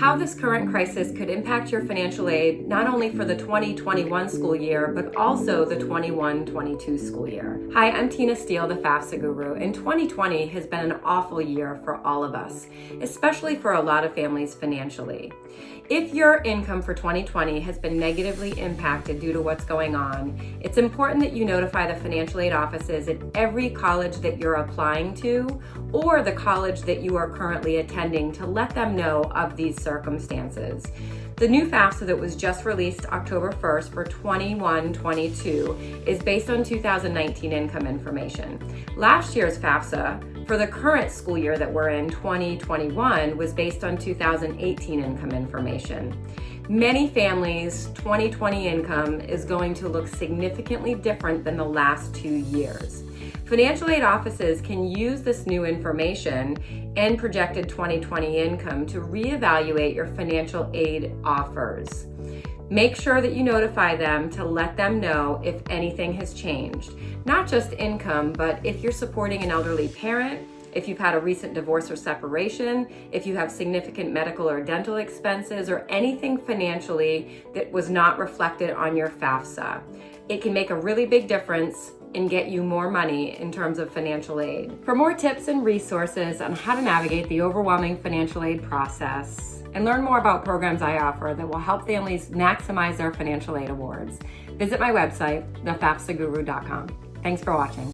how this current crisis could impact your financial aid not only for the 2021 school year, but also the 21-22 school year. Hi, I'm Tina Steele, the FAFSA guru, and 2020 has been an awful year for all of us, especially for a lot of families financially. If your income for 2020 has been negatively impacted due to what's going on, it's important that you notify the financial aid offices at every college that you're applying to or the college that you are currently attending to let them know of these circumstances. The new FAFSA that was just released October 1st for 21-22 is based on 2019 income information. Last year's FAFSA for the current school year that we're in, 2021, was based on 2018 income information. Many families' 2020 income is going to look significantly different than the last two years. Financial aid offices can use this new information and projected 2020 income to reevaluate your financial aid offers. Make sure that you notify them to let them know if anything has changed. Not just income, but if you're supporting an elderly parent, if you've had a recent divorce or separation, if you have significant medical or dental expenses, or anything financially that was not reflected on your FAFSA. It can make a really big difference and get you more money in terms of financial aid. For more tips and resources on how to navigate the overwhelming financial aid process and learn more about programs I offer that will help families maximize their financial aid awards, visit my website, thefafsaguru.com. Thanks for watching.